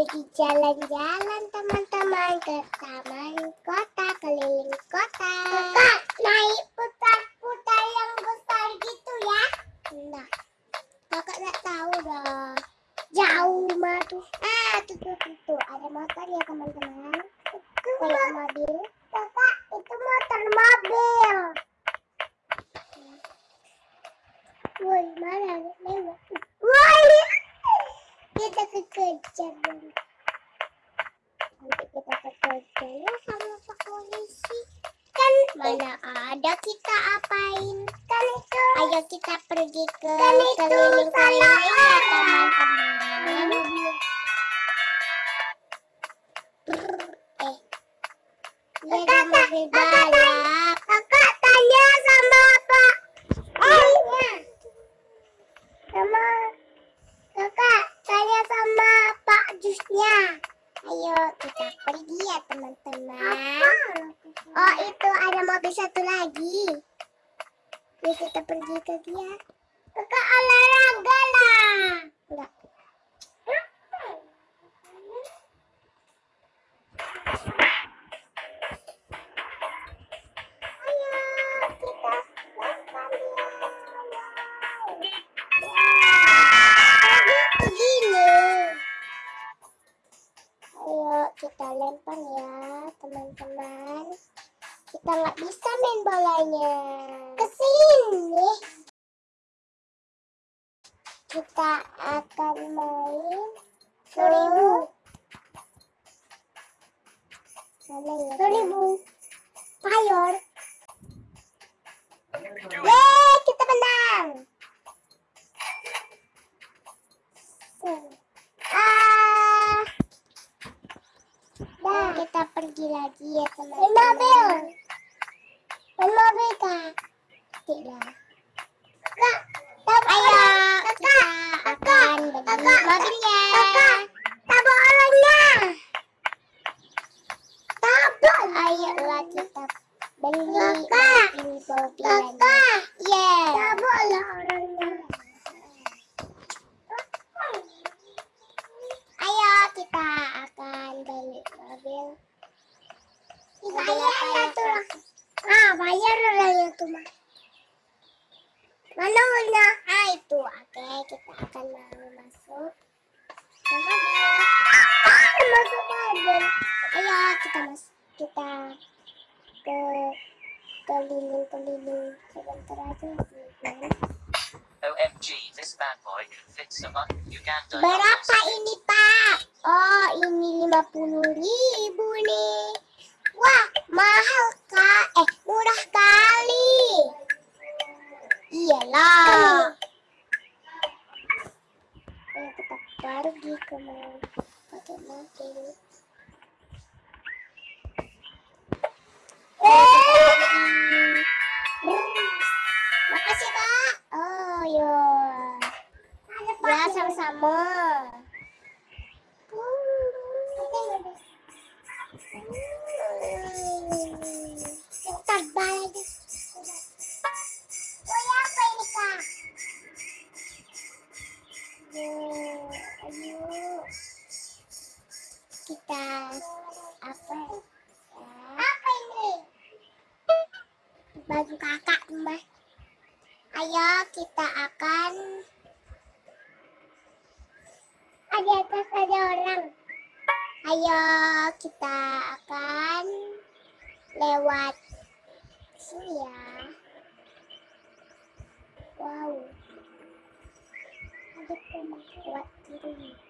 pergi jalan-jalan teman-teman ke taman kota keliling kota. Kakak naik putar-putar yang besar gitu ya? Enggak. Kakak nggak tahu dah. Jauh mah tuh. Ah tuh tuh tuh, tuh. ada motor ya teman-teman. Itu kayak mobil. Kakak itu motor mobil. Woi mana lewat? Woi kita kekejar dong. Nanti kita kekejar ya sama pak polisi. Kan mana ada kita apain? Kan itu. Ayo kita pergi ke kan keliling-keliling ya teman-teman. Eh, ada mobil balap. Kakak tanya sama Pak. Eh, sama kakak tanya sama Jusnya. Ayo kita pergi ya teman-teman. Oh itu ada mobil satu lagi. Yuk kita pergi ke dia. Kakak olahraga lah. Enggak. Kita lempar ya teman-teman. Kita nggak bisa main bolanya. Ke sini. Kita akan main seribu. Seribu. Payor. Yeay, kita menang. Lagi ya teman-teman. mobil. mobil kak. Tidak. Kak, ayo kita akan beli mobilnya. Kakak, tabok orangnya. Tabok. Ayolah kita beli mobil Kakak. Yeah. Taboklah orangnya. Ayo kita akan beli mobil. Bayar satu lah. Ah, bayar orangnya tuh mah. Mana mana? Ah itu, oke kita akan mau masuk. Ah, masuk mobil. Ayo kita masuk kita ke keliling-keliling sebentar aja. OMG, this bad boy can a button. Uganda. Berapa ini Pak? Oh ini 50 ribu nih Wah mahal kak Eh murah kali Iyalah kita pergi ke mau pakai mobil. Makasih kak. Oh yo Ya sama-sama. Oh ya ini kak? Kita apa? ya? Apa ini? Baju kakak mbak. Ayo kita akan ada atas ada orang. Ayo kita akan lewat sini ya. Wow. Ada rumah lewat kiri.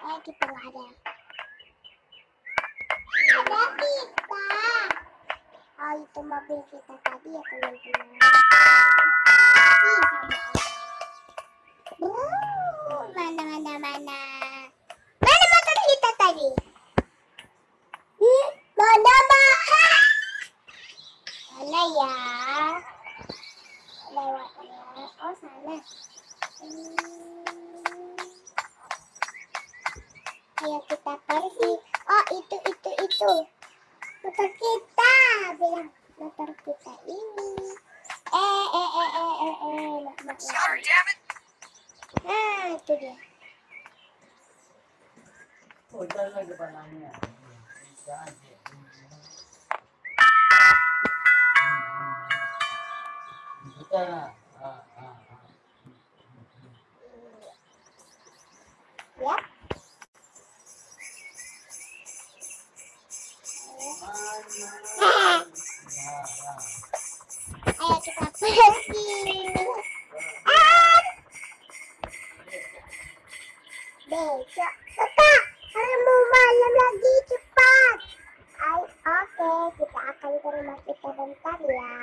Eh, lagi perlu ada. Ada kita oh itu mobil kita tadi ya teman-teman. Mana mana mana mana motor kita tadi? Mana mana mana ya? Oh sana. Hmm. Ayo kita pergi. Oh itu itu itu. Motor kita bilang motor kita ini. Eh eh eh eh eh eh. Mak, mak, mak. Sorry, damn it! Nah itu dia. Oh? Kita. Ah, ah, ah. Yap. Ayo kita pergi. Besok. Hari mau malam lagi cepat. Oke, kita akan ke rumah kita ya.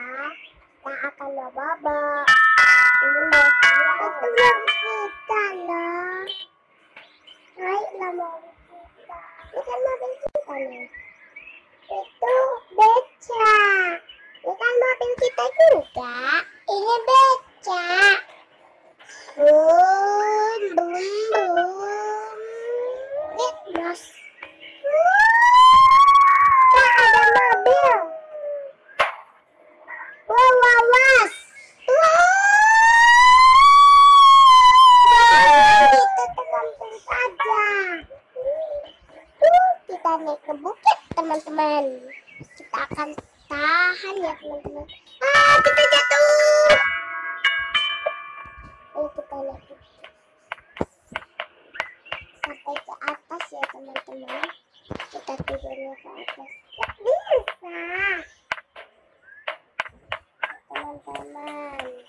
Kita akan bawa kita loh. Ayolah mobil kita. Ini kan mobil kita nih. Itu beca. Ini kan mobil kita juga. Ini beca. Boom, boom, boom. Eh, bos. Kak, ada mobil. Wow, wow, was. Wow. Itu tergantung saja. Uh, kita naik ke bukit, teman-teman. Kita akan tahan ya, teman-teman. Ah, kita jatuh. Ayo kita naik ke bukit. Sampai ke atas ya, teman-teman. Kita tidurnya ke atas. Gak bisa. Teman-teman,